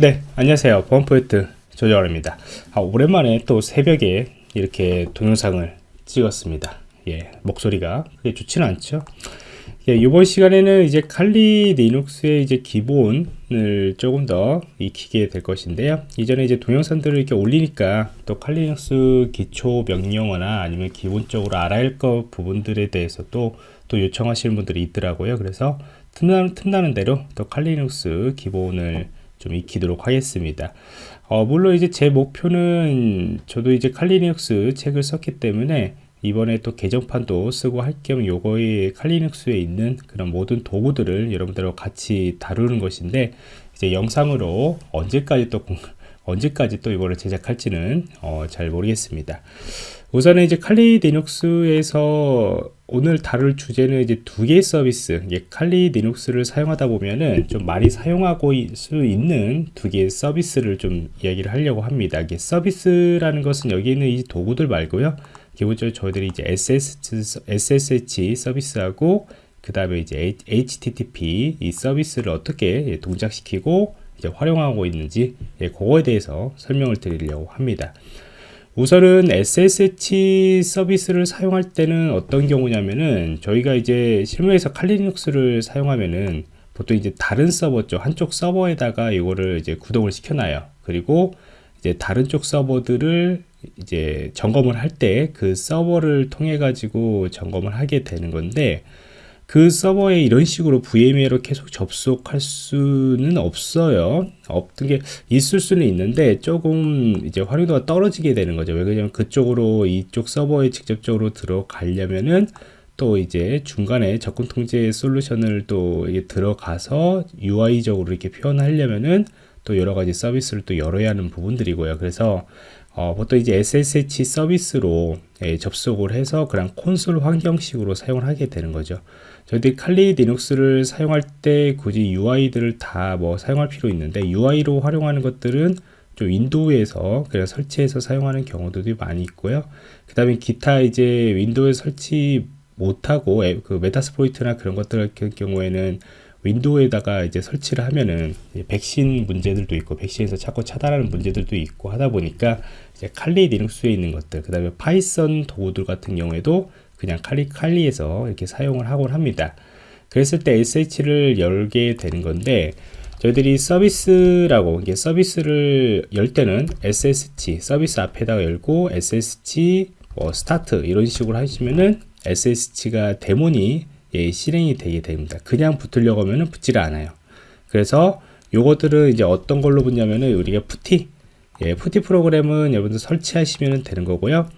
네 안녕하세요. 보안프로젝트 조정원입니다. 아, 오랜만에 또 새벽에 이렇게 동영상을 찍었습니다. 예 목소리가 그게 좋지는 않죠? 예, 이번 시간에는 이제 칼리 리눅스의 이제 기본을 조금 더 익히게 될 것인데요. 이전에 이제 동영상들을 이렇게 올리니까 또 Kali Linux 기초 명령어나 아니면 기본적으로 알아야 할 것 부분들에 대해서 또, 또 요청하시는 분들이 있더라고요. 그래서 틈나는, 틈나는 대로 또 Kali Linux 기본을 좀 익히도록 하겠습니다. 어, 물론 이제 제 목표는 저도 이제 Kali Linux 책을 썼기 때문에 이번에 또 개정판도 쓰고 할 겸 요거의 칼리눅스에 있는 그런 모든 도구들을 여러분들과 같이 다루는 것인데 이제 영상으로 언제까지 또 언제까지 또 이거를 제작할지는 어, 잘 모르겠습니다. 우선은 이제 칼리 리눅스에서 오늘 다룰 주제는 이제 두 개의 서비스, 칼리 리눅스를 사용하다 보면은 좀 많이 사용하고 수 있는 두 개의 서비스를 좀 이야기를 하려고 합니다. 이게 서비스라는 것은 여기 있는 이 도구들 말고요. 기본적으로 저희들이 이제 SSH 서비스하고 그 다음에 이제 HTTP 이 서비스를 어떻게 동작시키고 이제 활용하고 있는지 예, 그거에 대해서 설명을 드리려고 합니다. 우선은 SSH 서비스를 사용할 때는 어떤 경우냐면은 저희가 이제 실무에서 칼리눅스를 사용하면은 보통 이제 다른 서버죠 한쪽 서버에다가 이거를 이제 구동을 시켜놔요. 그리고 이제 다른 쪽 서버들을 이제 점검을 할 때 그 서버를 통해 가지고 점검을 하게 되는 건데 그 서버에 이런 식으로 VMware로 계속 접속할 수는 없어요. 없던 게 있을 수는 있는데 조금 이제 활용도가 떨어지게 되는 거죠. 왜 그러냐면 그쪽으로 이쪽 서버에 직접적으로 들어가려면은 또 이제 중간에 접근 통제 솔루션을 또 들어가서 UI적으로 이렇게 표현하려면은 또 여러 가지 서비스를 또 열어야 하는 부분들이고요. 그래서 어, 보통 이제 SSH 서비스로 예, 접속을 해서 그냥 콘솔 환경식으로 사용을 하게 되는 거죠. 저희들이 칼리 리눅스를 사용할 때 굳이 UI들을 다 뭐 사용할 필요 있는데 UI로 활용하는 것들은 좀 윈도우에서 그냥 설치해서 사용하는 경우들이 많이 있고요. 그 다음에 기타 이제 윈도우에 설치 못하고 그 Metasploit이나 그런 것들 같은 경우에는 윈도우에다가 이제 설치를 하면은 백신 문제들도 있고 백신에서 자꾸 차단하는 문제들도 있고 하다 보니까 이제 칼리 리눅스에 있는 것들 그 다음에 Python 도구들 같은 경우에도 그냥 칼리 칼리에서 이렇게 사용을 하곤 합니다. 그랬을 때 SSH를 열게 되는 건데 저희들이 서비스라고 이게 서비스를 열 때는 SSH 서비스 앞에다가 열고 SSH 뭐 start 이런 식으로 하시면은 SSH가 daemon이 예, 실행이 되게 됩니다. 그냥 붙으려고 하면 붙지를 않아요. 그래서 요것들은 이제 어떤 걸로 붙냐면은 우리가 PuTTY 예, PuTTY 프로그램은 여러분들 설치하시면 되는 거고요.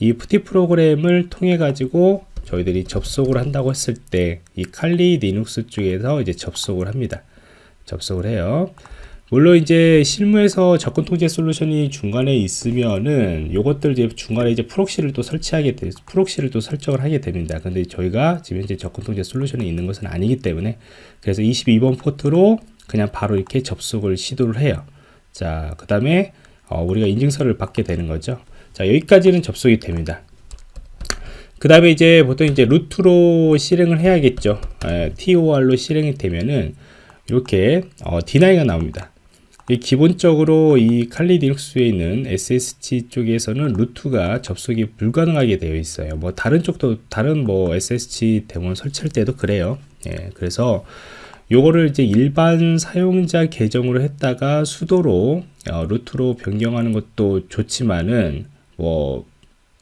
이 PuTTY 프로그램을 통해 가지고 저희들이 접속을 한다고 했을 때 이 Kali Linux 쪽에서 이제 접속을 합니다. 접속을 해요. 물론 이제 실무에서 접근 통제 솔루션이 중간에 있으면은 요것들 이제 중간에 이제 proxy를 또 설치하게 돼 proxy를 또 설정을 하게 됩니다. 근데 저희가 지금 현재 접근 통제 솔루션이 있는 것은 아니기 때문에 그래서 22번 포트로 그냥 바로 이렇게 접속을 시도를 해요. 자, 그 다음에 어, 우리가 인증서를 받게 되는 거죠. 자, 여기까지는 접속이 됩니다. 그 다음에 이제 보통 이제 루트로 실행을 해야겠죠. 에, TOR로 실행이 되면은 이렇게 어, D9가 나옵니다. 기본적으로 이 칼리 디눅스에 있는 SSH 쪽에서는 루트가 접속이 불가능하게 되어 있어요. 뭐 다른 쪽도 다른 뭐 SSH 대문 설치할 때도 그래요. 예, 그래서 요거를 이제 일반 사용자 계정으로 했다가 수도로 어, 루트로 변경하는 것도 좋지만은 뭐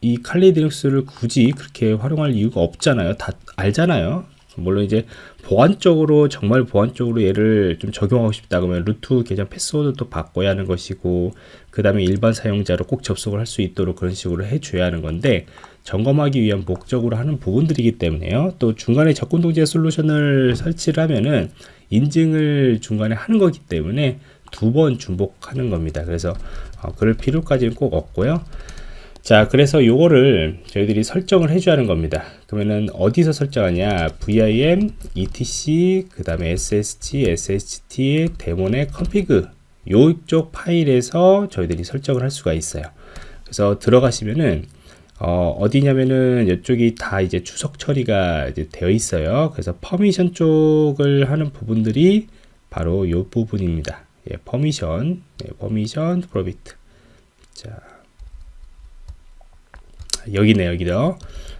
이 칼리 디눅스를 굳이 그렇게 활용할 이유가 없잖아요. 다 알잖아요. 물론 이제 보안적으로 정말 보안적으로 얘를 좀 적용하고 싶다 그러면 루트 계정 패스워드도 바꿔야 하는 것이고 그 다음에 일반 사용자로 꼭 접속을 할 수 있도록 그런 식으로 해줘야 하는 건데 점검하기 위한 목적으로 하는 부분들이기 때문에요. 또 중간에 접근 통제 솔루션을 설치를 하면은 인증을 중간에 하는 거기 때문에 두 번 중복하는 겁니다. 그래서 어, 그럴 필요까지는 꼭 없고요 자 그래서 요거를 저희들이 설정을 해줘야 하는 겁니다. 그러면은 어디서 설정하냐? Vim etc 그 다음에 ssh sht 데몬의 config. 요쪽 파일에서 저희들이 설정을 할 수가 있어요. 그래서 들어가시면은 어디냐면은 이쪽이 다 이제 주석 처리가 이제 되어 있어요. 그래서 permission 쪽을 하는 부분들이 바로 요 부분입니다. 예, permission, 예, permission prohibit. 자, 여기네 여기도.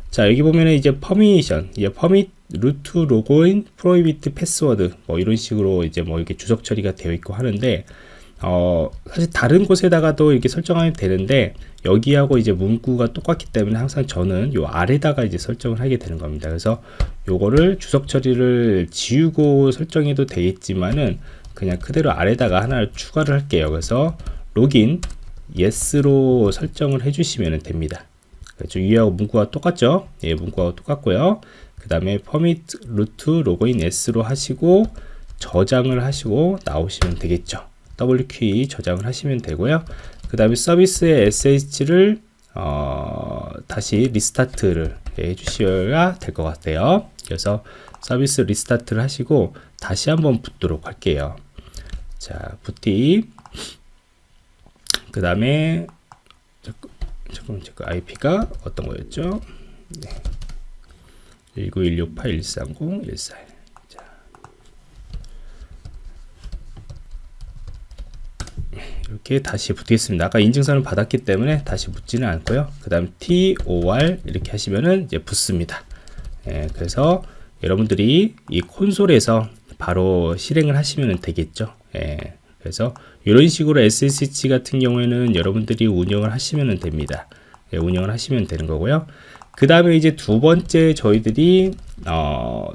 자 여기 보면은 이제 permission, 예, permit root login prohibit password 뭐 이런 식으로 이제 뭐 이렇게 주석 처리가 되어 있고 하는데 어 사실 다른 곳에다가도 이렇게 설정하면 되는데 여기하고 이제 문구가 똑같기 때문에 항상 저는 요 아래다가 이제 설정을 하게 되는 겁니다. 그래서 요거를 주석 처리를 지우고 설정해도 되겠지만은 그냥 그대로 아래다가 하나를 추가를 할게요. 그래서 로긴 yes로 설정을 해주시면 됩니다. 그렇죠. 위하고 문구가 똑같죠? 예, 문구가 똑같고요. 그 다음에 permit root login s로 하시고 저장을 하시고 나오시면 되겠죠. WQ 저장을 하시면 되고요. 그 다음에 서비스의 SH를 어, 다시 리스타트를 해주셔야 될 것 같아요. 그래서 서비스 리스타트를 하시고 다시 한번 붙도록 할게요. 자, 붓티. 그 다음에 잠깐만, 잠깐 IP가 어떤 거였죠? 네. 19168130141 자. 이렇게 다시 붙겠습니다. 아까 인증선을 받았기 때문에 다시 붙지는 않고요. 그 다음 TOR 이렇게 하시면은 이제 붙습니다. 예, 그래서 여러분들이 이 콘솔에서 바로 실행을 하시면 되겠죠. 예, 그래서 이런 식으로 SSH 같은 경우에는 여러분들이 운영을 하시면 됩니다. 예, 운영을 하시면 되는 거고요. 그 다음에 이제 두 번째 저희들이 어,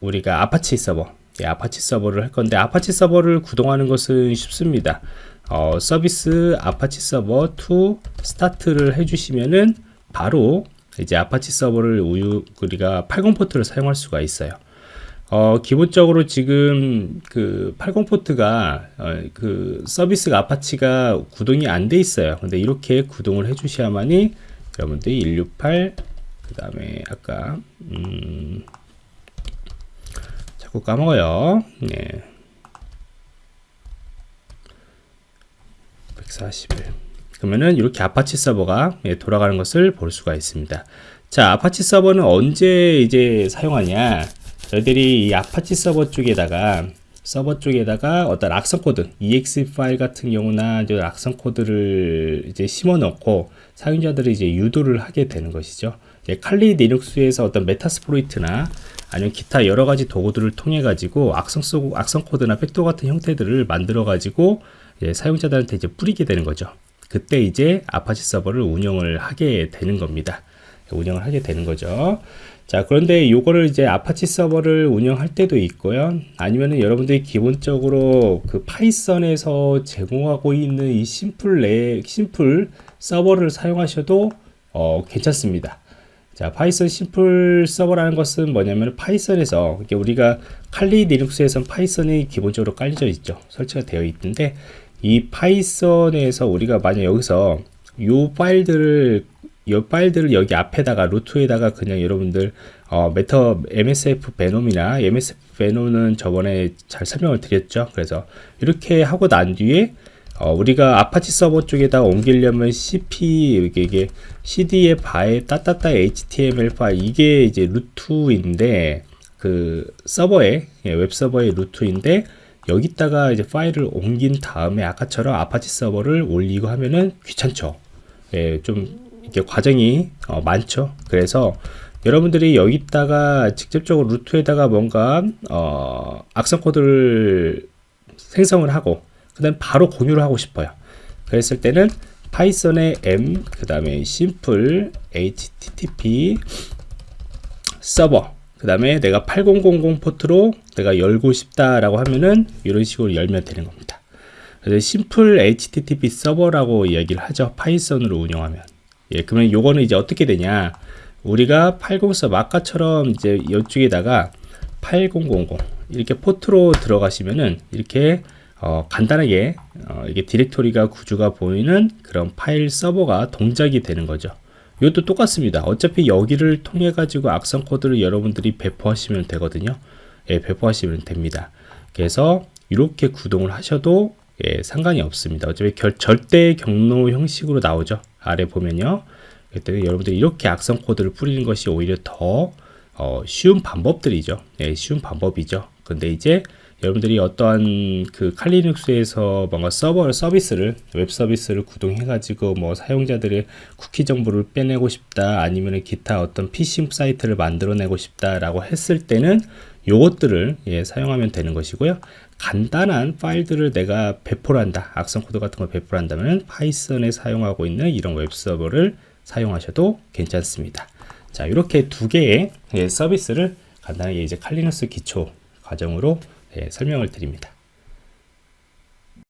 우리가 아파치 서버 예, 아파치 서버를 할 건데 아파치 서버를 구동하는 것은 쉽습니다. 어, service Apache 서버 2 start를 해주시면은 바로 이제 아파치 서버를 우유 우리가 80 port를 사용할 수가 있어요. 어, 기본적으로 지금 그 80 port가 어, 그 서비스가 Apache가 구동이 안 돼 있어요. 근데 이렇게 구동을 해 주셔야만이 여러분들이 168, 그 다음에 아까, 음, 자꾸 까먹어요. 네. 141. 그러면은 이렇게 아파치 서버가 예, 돌아가는 것을 볼 수가 있습니다. 자, 아파치 서버는 언제 이제 사용하냐? 저희들이 이 아파치 서버 쪽에다가 서버 쪽에다가 어떤 악성 코드, exe 파일 같은 경우나 이제 악성 코드를 이제 심어 넣고 사용자들이 이제 유도를 하게 되는 것이죠. 칼리 리눅스에서 어떤 메타스프로이트나 아니면 기타 여러 가지 도구들을 통해 가지고 악성 소, 악성 코드나 백도 같은 형태들을 만들어 가지고 사용자들한테 이제 뿌리게 되는 거죠. 그때 이제 아파치 서버를 운영을 하게 되는 겁니다. 운영을 하게 되는 거죠. 자 그런데 요거를 이제 아파치 서버를 운영할 때도 있고요. 아니면은 여러분들이 기본적으로 그 파이썬에서 제공하고 있는 이 심플 레 심플 서버를 사용하셔도 어, 괜찮습니다. 자 파이썬 심플 서버라는 것은 뭐냐면 파이썬에서 우리가 칼리 리눅스에선 파이썬이 기본적으로 깔려져 있죠. 설치가 되어 있는데 이 파이썬에서 우리가 만약 여기서 요 파일들을 이 파일들을 여기 앞에다가 루트에다가 그냥 여러분들 어, 메터 MSF 베놈이나 MSF 베놈은 저번에 잘 설명을 드렸죠. 그래서 이렇게 하고 난 뒤에 어, 우리가 아파치 서버 쪽에다 옮기려면 CP 이게, 이게 CD의 바에 따따따 HTML 파일 이게 이제 루트인데 그 서버에 예, 웹 서버의 루트인데 여기다가 이제 파일을 옮긴 다음에 아까처럼 아파치 서버를 올리고 하면은 귀찮죠. 예, 좀 이게 과정이 어, 많죠. 그래서 여러분들이 여기다가 직접적으로 루트에다가 뭔가 어, 악성 코드를 생성을 하고 그 다음 바로 공유를 하고 싶어요. 그랬을 때는 파이썬의 m 그 다음에 simple http 서버 그 다음에 내가 8000 포트로 내가 열고 싶다라고 하면은 이런 식으로 열면 되는 겁니다. 그래서 simple http 서버라고 이야기를 하죠. 파이썬으로 운영하면. 예, 그러면 요거는 이제 어떻게 되냐? 우리가 80서 아까처럼 이제 이쪽에다가 8000 이렇게 포트로 들어가시면은 이렇게 어, 간단하게 어, 이게 디렉토리가 구조가 보이는 그런 파일 서버가 동작이 되는 거죠. 이것도 똑같습니다. 어차피 여기를 통해 가지고 악성 코드를 여러분들이 배포하시면 되거든요. 예, 배포하시면 됩니다. 그래서 이렇게 구동을 하셔도 예, 상관이 없습니다. 어차피 결, 절대 경로 형식으로 나오죠. 아래 보면요. 그때 여러분들이 이렇게 악성 코드를 뿌리는 것이 오히려 더 어, 쉬운 방법들이죠. 예, 쉬운 방법이죠. 근데 이제 여러분들이 어떠한 그 칼리눅스에서 뭔가 서버 서비스를 웹 서비스를 구동해 가지고 뭐 사용자들의 쿠키 정보를 빼내고 싶다 아니면 기타 어떤 피싱 사이트를 만들어내고 싶다라고 했을 때는 요것들을 예, 사용하면 되는 것이고요. 간단한 파일들을 내가 배포를 한다. 악성 코드 같은 걸 배포를 한다면 파이썬에 사용하고 있는 이런 웹 서버를 사용하셔도 괜찮습니다. 자, 이렇게 두 개의 예, 서비스를 간단하게 이제 칼리너스 기초 과정으로 예, 설명을 드립니다.